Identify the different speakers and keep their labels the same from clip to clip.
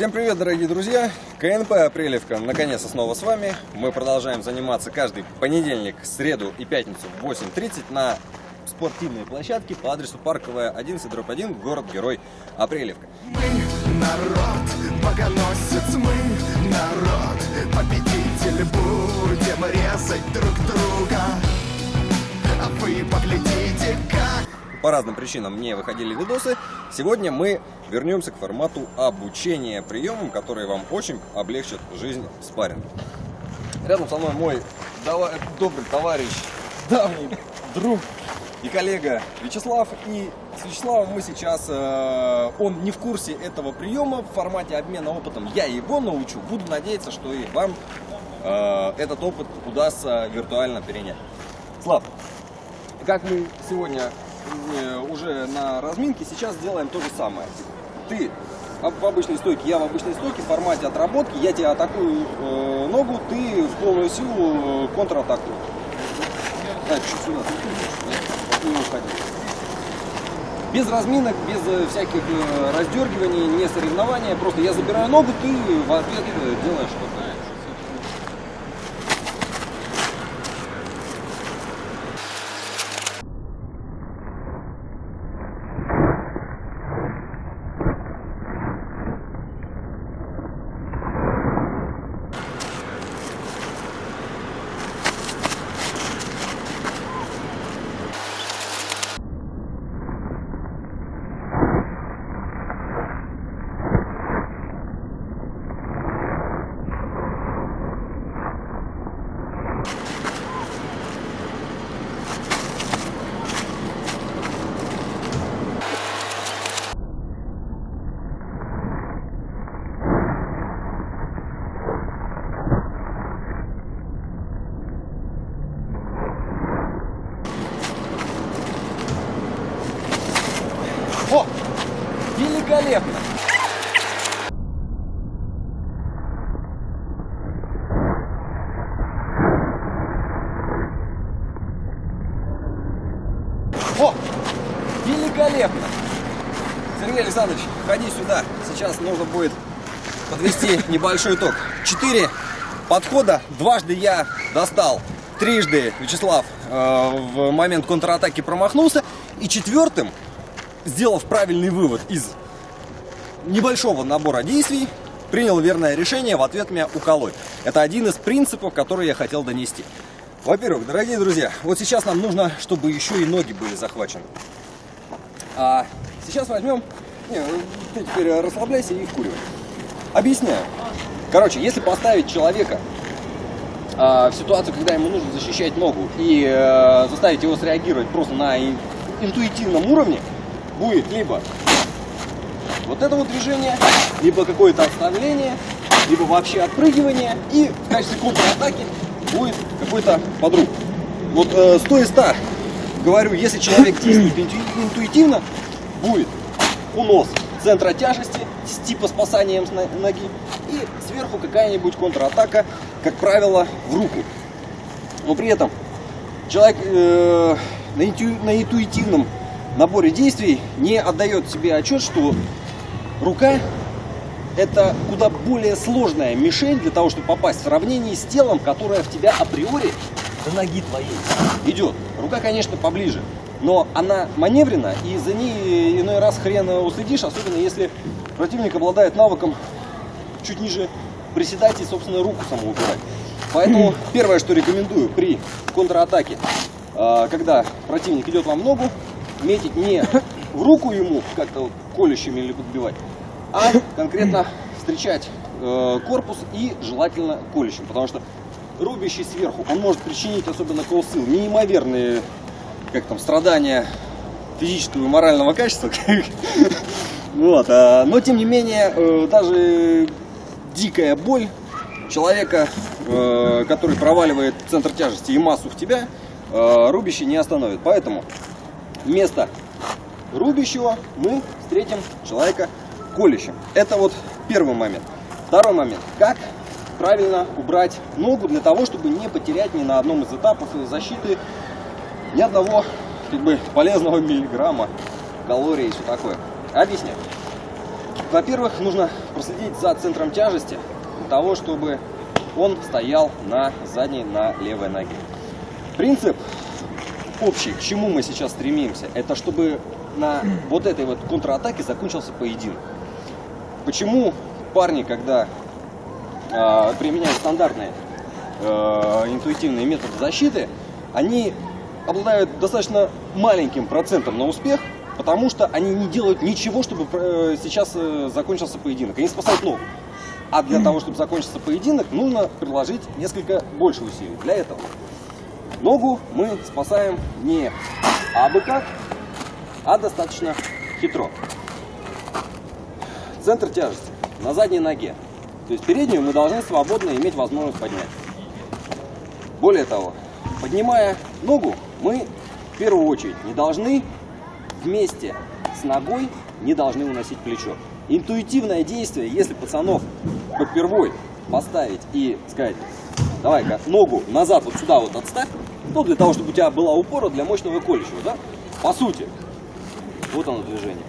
Speaker 1: Всем привет, дорогие друзья! КНП Апрелевка наконец-то снова с вами. Мы продолжаем заниматься каждый понедельник, среду и пятницу в 8.30 на спортивной площадке по адресу Парковая 11, дробь 1, город-герой Апрелевка.
Speaker 2: Мы народ, богоносец, мы народ, победитель, будем резать друг друга.
Speaker 1: По разным причинам не выходили видосы. Сегодня мы вернемся к формату обучения приемам, которые вам очень облегчат жизнь в спарринге. Рядом со мной мой дава- добрый товарищ, давний друг и коллега Вячеслав. И с Вячеславом мы сейчас, э, он не в курсе этого приема в формате обмена опытом. Я его научу. Буду надеяться, что и вам э, этот опыт удастся виртуально перенять. Слав, как мы сегодня э, уже на разминке, сейчас сделаем то же самое. Ты в обычной стойке, я в обычной стойке, в формате отработки, я тебя атакую э, ногу, ты в полную силу э, уходил. Без разминок, без э, всяких э, раздергиваний, не соревнования. Просто я забираю ногу, ты в ответ э, делаешь что-то. О! Великолепно! О! Великолепно! Сергей Александрович, ходи сюда. Сейчас нужно будет подвести небольшой итог. Четыре подхода. Дважды я достал. Трижды Вячеслав э, в момент контратаки промахнулся. И четвертым сделав правильный вывод из небольшого набора действий, принял верное решение в ответ меня уколоть. Это один из принципов, который я хотел донести. Во-первых, дорогие друзья, вот сейчас нам нужно, чтобы еще и ноги были захвачены. А сейчас возьмем... Не, ты теперь расслабляйся и вкуривай. Объясняю. Короче, если поставить человека а, в ситуацию, когда ему нужно защищать ногу и э, заставить его среагировать просто на ин- интуитивном уровне, будет либо вот это вот движение, либо какое-то отставление, либо вообще отпрыгивание, и в качестве контратаки будет какой-то подруг. Вот э, 100 из 100, говорю, если человек действует интуи- интуитивно, будет унос центра тяжести с типа спасанием ноги и сверху какая-нибудь контратака, как правило, в руку. Но при этом человек э, на, инту- на интуитивном наборе действий не отдает себе отчет, что рука это куда более сложная мишень для того, чтобы попасть в сравнении с телом, которое в тебя априори до ноги твоей идет. Рука, конечно, поближе, но она маневрена, и за ней иной раз хрен уследишь, особенно если противник обладает навыком чуть ниже приседать и, собственно, руку саму убирать. Поэтому первое, что рекомендую при контратаке, э, когда противник идет вам в ногу, метить не в руку ему как-то вот колющими или подбивать, а конкретно встречать э, корпус и желательно колющим, потому что рубящий сверху, он может причинить, особенно колсыл, неимоверные как там, страдания физического и морального качества. Вот, а, но тем не менее, э, даже дикая боль человека, э, который проваливает центр тяжести и массу в тебя, э, рубящий не остановит. Поэтому вместо рубящего мы встретим человека колющим. Это вот первый момент. Второй момент. Как правильно убрать ногу для того, чтобы не потерять ни на одном из этапов защиты ни одного как бы, полезного миллиграмма калорий и все такое. Объясняю. Во-первых, нужно проследить за центром тяжести для того, чтобы он стоял на задней, на левой ноге. Принцип общий, к чему мы сейчас стремимся, это чтобы на вот этой вот контратаке закончился поединок. Почему парни, когда э, применяют стандартные э, интуитивные методы защиты, они обладают достаточно маленьким процентом на успех, потому что они не делают ничего, чтобы э, сейчас э, закончился поединок. Они спасают ногу. А для того, чтобы закончился поединок, нужно приложить несколько больше усилий. Для этого ногу мы спасаем не абы как, а достаточно хитро. Центр тяжести на задней ноге. То есть переднюю мы должны свободно иметь возможность поднять. Более того, поднимая ногу, мы в первую очередь не должны вместе с ногой не должны уносить плечо. Интуитивное действие, если пацанов попервой поставить и сказать, давай-ка ногу назад вот сюда вот отставь, то для того, чтобы у тебя была упора для мощного колющего, да? По сути, вот оно движение.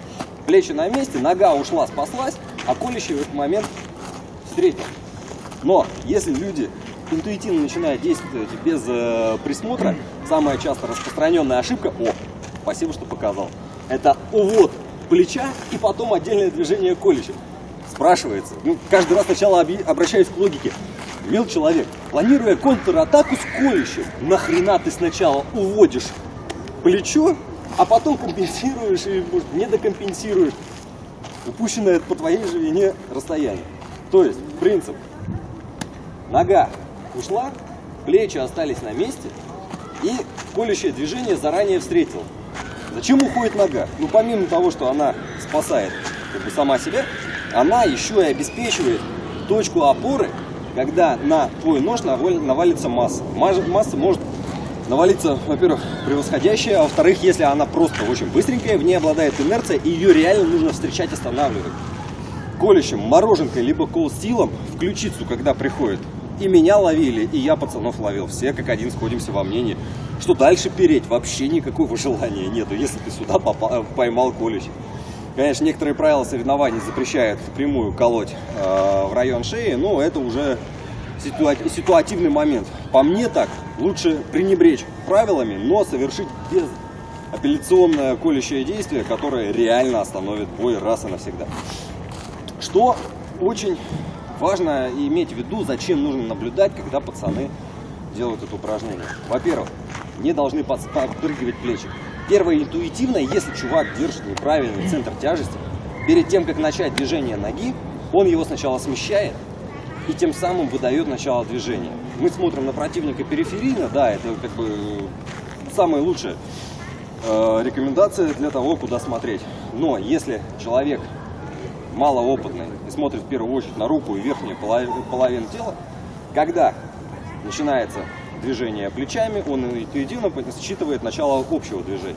Speaker 1: Плечи на месте, нога ушла, спаслась, а колющий в этот момент встретил. Но если люди интуитивно начинают действовать без э, присмотра, самая часто распространенная ошибка, о, спасибо, что показал, это увод плеча и потом отдельное движение колющим. Спрашивается, ну, каждый раз сначала обращаюсь к логике. Мил человек, планируя контратаку с колющим, нахрена ты сначала уводишь плечо, а потом компенсируешь и может, не докомпенсируешь упущенное по твоей же вине расстояние. То есть принцип. Нога ушла, плечи остались на месте, и колющее движение заранее встретил. Зачем уходит нога? Ну, помимо того, что она спасает как бы, сама себя, она еще и обеспечивает точку опоры, когда на твой нож навалится масса. Масса может навалиться, во-первых, превосходящая, а во-вторых, если она просто очень быстренькая, в ней обладает инерция, и ее реально нужно встречать, останавливать. Колющим, мороженкой, либо колстилом в ключицу, когда приходит. И меня ловили, и я пацанов ловил. Все как один сходимся во мнении, что дальше переть вообще никакого желания нету, если ты сюда попал, поймал колющий. Конечно, некоторые правила соревнований запрещают впрямую колоть э, в район шеи, но это уже ситуативный момент. По мне так, лучше пренебречь правилами, но совершить без апелляционное колющее действие, которое реально остановит бой раз и навсегда. Что очень важно иметь в виду, зачем нужно наблюдать, когда пацаны делают это упражнение. Во-первых, не должны подпрыгивать плечи. Первое интуитивное, если чувак держит неправильный центр тяжести, перед тем, как начать движение ноги, он его сначала смещает, и тем самым выдает начало движения. Мы смотрим на противника периферийно, да, это как бы самая лучшая э, рекомендация для того, куда смотреть. Но если человек малоопытный и смотрит в первую очередь на руку и верхнюю половину тела, когда начинается движение плечами, он интуитивно считывает начало общего движения.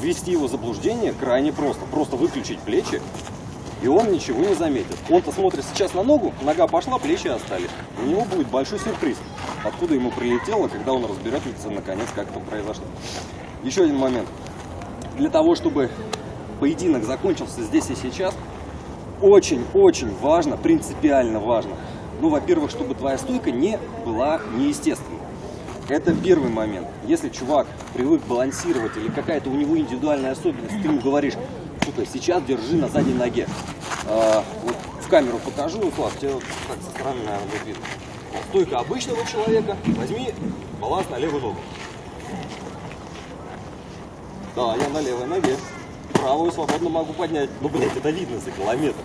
Speaker 1: Ввести его в заблуждение крайне просто. Просто выключить плечи и он ничего не заметит. Он-то смотрит сейчас на ногу, нога пошла, плечи остались. У него будет большой сюрприз, откуда ему прилетело, когда он разберется наконец, как это произошло. Еще один момент. Для того, чтобы поединок закончился здесь и сейчас, очень-очень важно, принципиально важно, ну, во-первых, чтобы твоя стойка не была неестественной. Это первый момент. Если чувак привык балансировать или какая-то у него индивидуальная особенность, ты ему говоришь, слушай, сейчас держи на задней ноге. А, вот в камеру покажу, Слав, тебе вот так со стороны, наверное, будет видно. Стойка обычного человека, возьми баланс на левую ногу. Да, я на левой ноге. Правую свободно могу поднять. Ну, блядь, это видно за километр.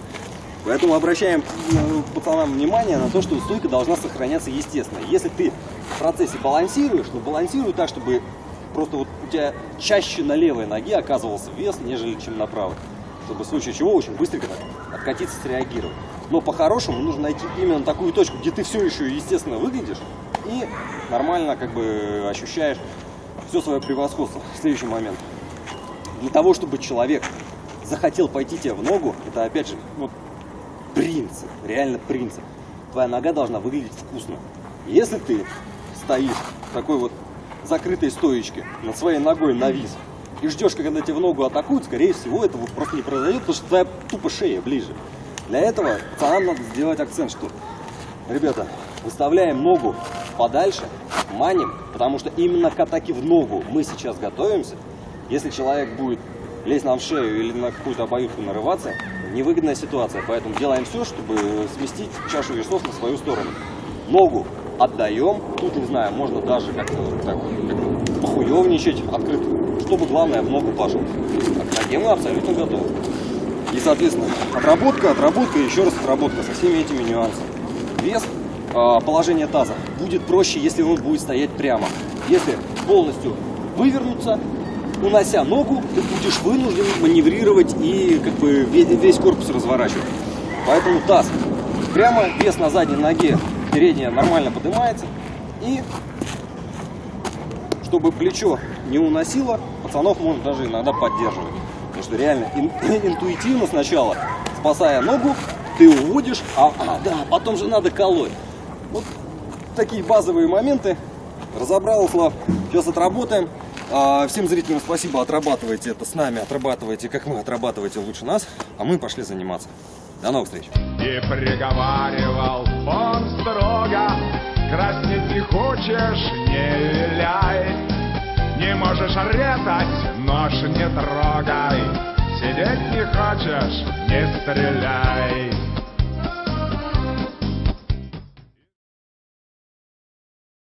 Speaker 1: Поэтому обращаем ну, пацанам внимание на то, что стойка должна сохраняться естественно. Если ты в процессе балансируешь, ну балансируй так, чтобы просто вот у тебя чаще на левой ноге оказывался вес, нежели чем на правой. Чтобы в случае чего очень быстренько так откатиться, среагировать. Но по-хорошему нужно найти именно такую точку, где ты все еще естественно выглядишь и нормально как бы ощущаешь все свое превосходство. Следующий момент. Для того, чтобы человек захотел пойти тебе в ногу, это опять же вот, принцип, реально принцип. Твоя нога должна выглядеть вкусно. Если ты стоишь такой вот закрытой стоечке, над своей ногой навис, и ждешь, когда тебе в ногу атакуют, скорее всего, этого просто не произойдет, потому что твоя тупо шея ближе. Для этого пацанам надо сделать акцент, что, ребята, выставляем ногу подальше, маним, потому что именно к атаке в ногу мы сейчас готовимся. Если человек будет лезть нам в шею или на какую-то обоюдку нарываться, невыгодная ситуация. Поэтому делаем все, чтобы сместить чашу весов на свою сторону. Ногу отдаем. Тут, не знаю, можно даже как-то так, как похуевничать открыто. Чтобы главное в ногу пошел. А ноге мы абсолютно готовы. И, соответственно, отработка, отработка еще раз отработка со всеми этими нюансами. Вес, а, положение таза будет проще, если он будет стоять прямо. Если полностью вывернуться, унося ногу, ты будешь вынужден маневрировать и как бы весь корпус разворачивать. Поэтому таз прямо, вес на задней ноге, передняя нормально поднимается. И чтобы плечо не уносило, пацанов можно даже иногда поддерживать. Потому что реально ин- интуитивно сначала, спасая ногу, ты уводишь, а, а, да, потом же надо колоть. Вот такие базовые моменты. Разобрал, Слав. Сейчас отработаем. А, всем зрителям спасибо, отрабатывайте это с нами, отрабатывайте, как мы, отрабатывайте лучше нас, а мы пошли заниматься. До новых встреч.
Speaker 3: И приговаривал он строго Краснеть не хочешь, не виляй. Не можешь резать, нож не трогай. Сидеть не хочешь, не стреляй